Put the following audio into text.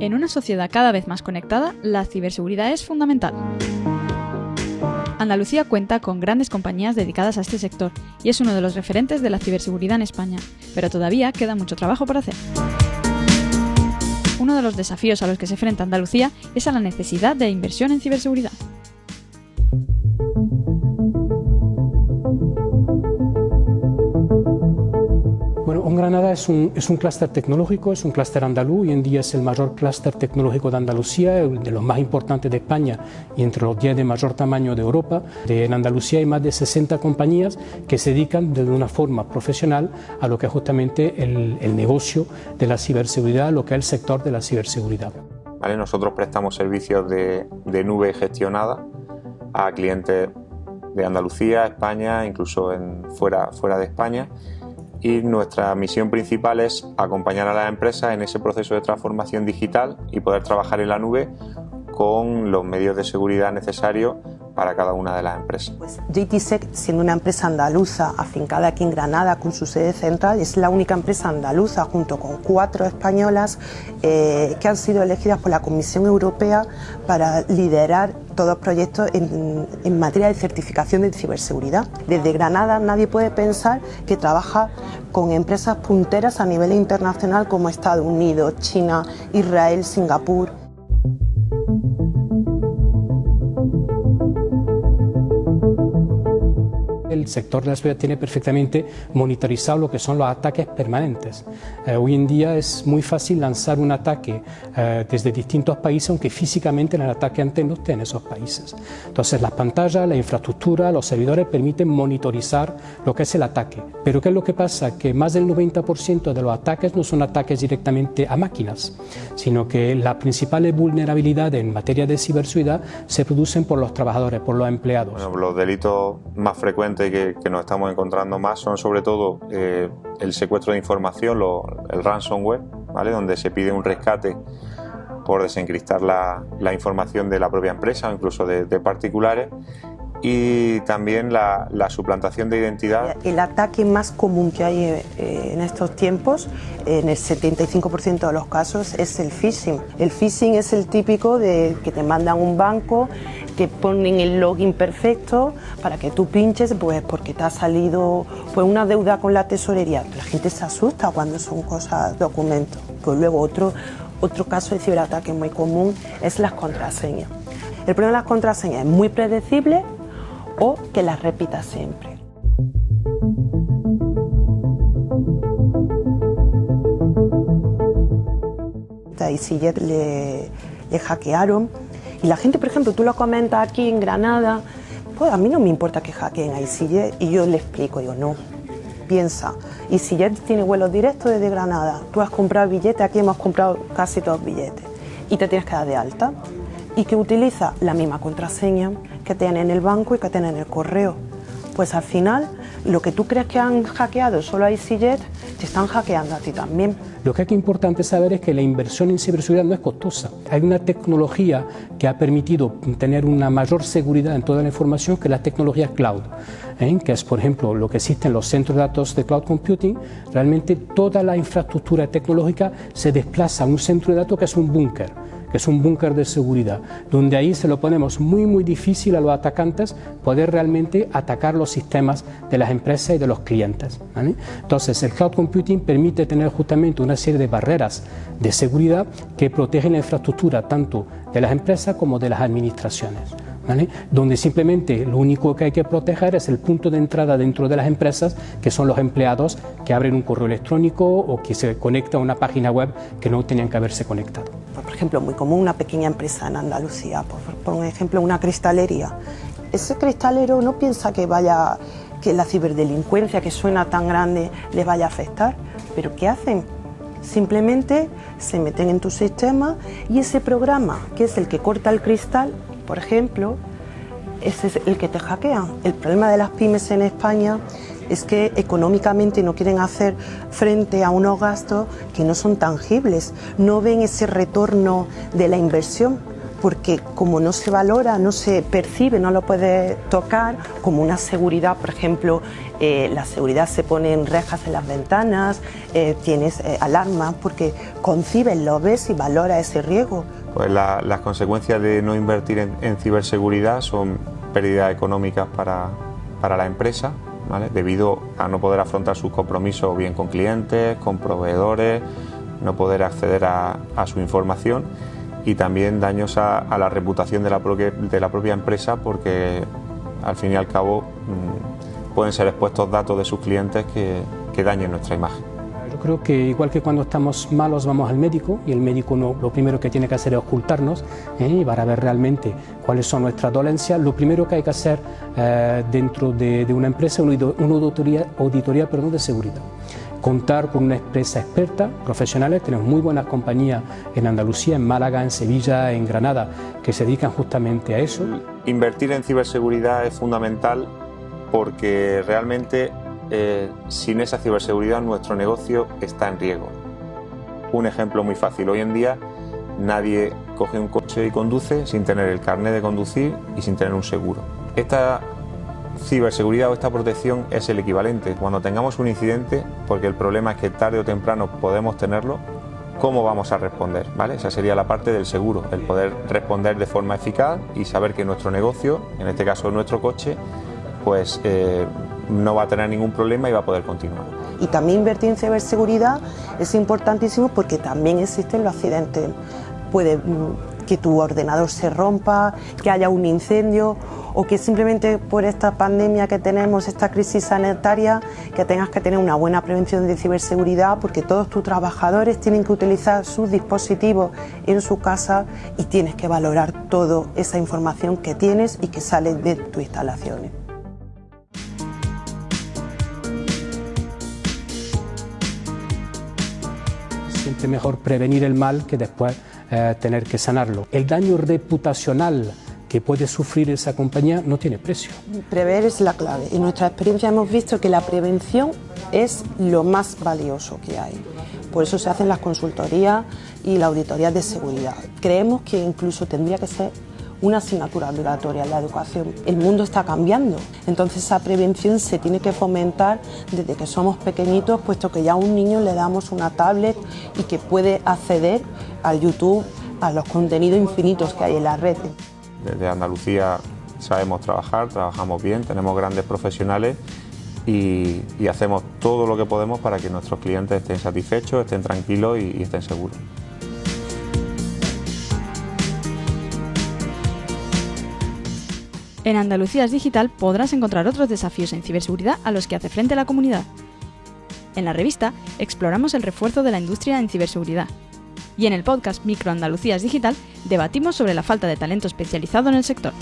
En una sociedad cada vez más conectada, la ciberseguridad es fundamental. Andalucía cuenta con grandes compañías dedicadas a este sector y es uno de los referentes de la ciberseguridad en España, pero todavía queda mucho trabajo por hacer. Uno de los desafíos a los que se enfrenta Andalucía es a la necesidad de inversión en ciberseguridad. Es un, es un clúster tecnológico, es un clúster andaluz, hoy en día es el mayor clúster tecnológico de Andalucía, de los más importantes de España y entre los 10 de mayor tamaño de Europa. En Andalucía hay más de 60 compañías que se dedican de una forma profesional a lo que es justamente el, el negocio de la ciberseguridad, lo que es el sector de la ciberseguridad. ¿Vale? Nosotros prestamos servicios de, de nube gestionada a clientes de Andalucía, España, incluso en, fuera, fuera de España y nuestra misión principal es acompañar a las empresas en ese proceso de transformación digital y poder trabajar en la nube con los medios de seguridad necesarios para cada una de las empresas. Pues JTSEC, siendo una empresa andaluza afincada aquí en Granada con su sede central, es la única empresa andaluza junto con cuatro españolas eh, que han sido elegidas por la Comisión Europea para liderar todos proyectos en materia de certificación de ciberseguridad. Desde Granada nadie puede pensar que trabaja con empresas punteras a nivel internacional como Estados Unidos, China, Israel, Singapur. Sector de la seguridad tiene perfectamente monitorizado lo que son los ataques permanentes. Eh, hoy en día es muy fácil lanzar un ataque eh, desde distintos países, aunque físicamente el ataque antes no esté en esos países. Entonces las pantallas, la infraestructura, los servidores permiten monitorizar lo que es el ataque. Pero ¿qué es lo que pasa? Que más del 90% de los ataques no son ataques directamente a máquinas, sino que las principales vulnerabilidades en materia de ciberseguridad se producen por los trabajadores, por los empleados. Bueno, los delitos más frecuentes que, que, nos estamos encontrando más son sobre todo eh, el secuestro de información, el ransomware, ¿vale? donde se pide un rescate por desencriptar la, información de la propia empresa o incluso de, de particulares y también la, la, suplantación de identidad. El ataque más común que hay eh, en estos tiempos, en el 75% de los casos, es el phishing. El phishing es el típico de que te mandan un banco, te ponen el login perfecto para que tú pinches, pues porque te ha salido pues, una deuda con la tesorería. La gente se asusta cuando son cosas, documentos. Pues luego otro, otro caso de ciberataque muy común es las contraseñas. El problema de las contraseñas es muy predecible, o que las repita siempre. A EasyJet le, le hackearon y la gente, por ejemplo, tú lo comentas aquí en Granada, pues a mí no me importa que hackeen a EasyJet y yo le explico, digo, no, piensa, EasyJet tiene vuelos directos desde Granada, tú has comprado billetes, aquí hemos comprado casi todos billetes y te tienes que dar de alta y que utiliza la misma contraseña que tiene en el banco y que tiene en el correo. Pues al final, lo que tú crees que han hackeado solo a EasyJet, te están hackeando a ti también. Lo que es importante saber es que la inversión en ciberseguridad no es costosa. Hay una tecnología que ha permitido tener una mayor seguridad en toda la información que la tecnología cloud, ¿eh? que es por ejemplo lo que existe en los centros de datos de cloud computing. Realmente toda la infraestructura tecnológica se desplaza a un centro de datos que es un búnker que es un búnker de seguridad, donde ahí se lo ponemos muy muy difícil a los atacantes poder realmente atacar los sistemas de las empresas y de los clientes. ¿vale? Entonces el cloud computing permite tener justamente una serie de barreras de seguridad que protegen la infraestructura tanto de las empresas como de las administraciones. ¿Vale? donde simplemente lo único que hay que proteger es el punto de entrada dentro de las empresas, que son los empleados que abren un correo electrónico o que se conecta a una página web que no tenían que haberse conectado. Ejemplo, muy común una pequeña empresa en Andalucía, por, por ejemplo, una cristalería. Ese cristalero no piensa que vaya que la ciberdelincuencia que suena tan grande les vaya a afectar, pero ¿qué hacen? Simplemente se meten en tu sistema y ese programa, que es el que corta el cristal, por ejemplo, ese es el que te hackea. El problema de las pymes en España es que económicamente no quieren hacer frente a unos gastos que no son tangibles, no ven ese retorno de la inversión. porque como no se valora, no se percibe, no lo puedes tocar, como una seguridad, por ejemplo, eh, la seguridad se pone en rejas en las ventanas, eh, tienes eh, alarmas, porque concibes, lo ves y valora ese riesgo. Pues las consecuencias de no invertir en, ciberseguridad son pérdidas económicas para, para la empresa, debido a no poder afrontar sus compromisos bien con clientes, con proveedores, no poder acceder a, su información y también daños a, la reputación de la, propia, empresa porque al fin y al cabo mm, pueden ser expuestos datos de sus clientes que dañen nuestra imagen. Yo creo que igual que cuando estamos malos vamos al médico y el médico no, lo primero que tiene que hacer es ocultarnos ¿eh? para ver realmente cuáles son nuestras dolencias. Lo primero que hay que hacer eh, dentro de, de, una empresa es una auditoría, auditoría perdón, de seguridad contar con una empresa experta, profesionales, tenemos muy buenas compañías en Andalucía, en Málaga, en Sevilla, en Granada, que se dedican justamente a eso. Invertir en ciberseguridad es fundamental porque realmente eh, sin esa ciberseguridad nuestro negocio está en riesgo. Un ejemplo muy fácil, hoy en día nadie coge un coche y conduce sin tener el carnet de conducir y sin tener un seguro. Esta ciberseguridad o esta protección es el equivalente. Cuando tengamos un incidente, porque el problema es que tarde o temprano podemos tenerlo, ¿cómo vamos a responder? ¿Vale? Esa sería la parte del seguro, el poder responder de forma eficaz y saber que nuestro negocio, en este caso nuestro coche, pues eh, no va a tener ningún problema y va a poder continuar. Y también invertir en ciberseguridad es importantísimo porque también existen los accidentes. Puede mm, que tu ordenador se rompa, que haya un incendio o que simplemente por esta pandemia que tenemos, esta crisis sanitaria, que tengas que tener una buena prevención de ciberseguridad porque todos tus trabajadores tienen que utilizar sus dispositivos en su casa y tienes que valorar toda esa información que tienes y que sale de tus instalaciones. Siempre mejor prevenir el mal que después eh, tener que sanarlo. El daño reputacional que puede sufrir esa compañía no tiene precio. Prever es la clave. En nuestra experiencia hemos visto que la prevención es lo más valioso que hay. Por eso se hacen las consultorías y la auditoría de seguridad. Creemos que incluso tendría que ser una asignatura obligatoria en la educación. El mundo está cambiando, entonces esa prevención se tiene que fomentar desde que somos pequeñitos, puesto que ya a un niño le damos una tablet y que puede acceder al YouTube, a los contenidos infinitos que hay en la red. Desde Andalucía sabemos trabajar, trabajamos bien, tenemos grandes profesionales y, hacemos todo lo que podemos para que nuestros clientes estén satisfechos, estén tranquilos y, estén seguros. En Andalucía es Digital podrás encontrar otros desafíos en ciberseguridad a los que hace frente la comunidad. En la revista exploramos el refuerzo de la industria en ciberseguridad, y en el podcast Micro Andalucías Digital debatimos sobre la falta de talento especializado en el sector.